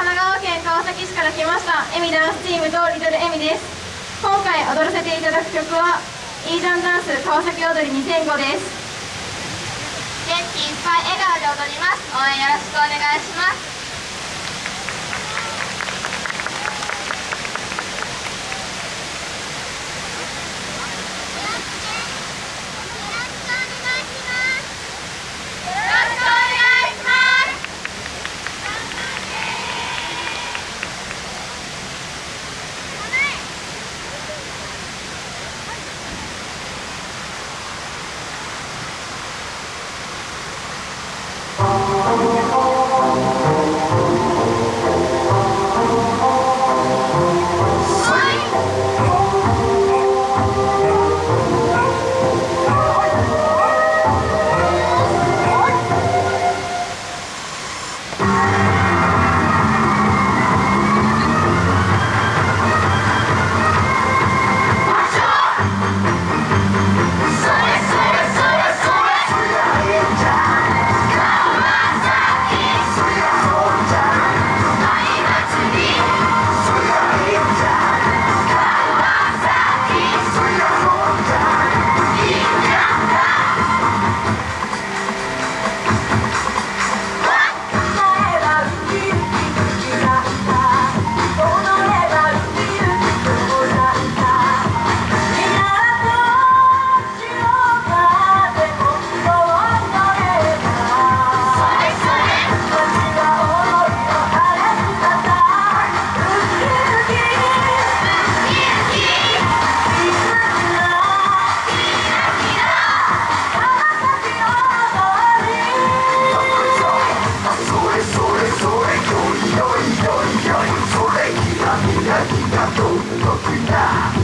神奈川県川崎市から来ましたエミダンスチームとリトルエミです。今回踊らせていただく曲はイージャンダンス川崎踊り2005です。元気いっぱい笑顔で踊ります。応援よろしくお願いします。aprofundar.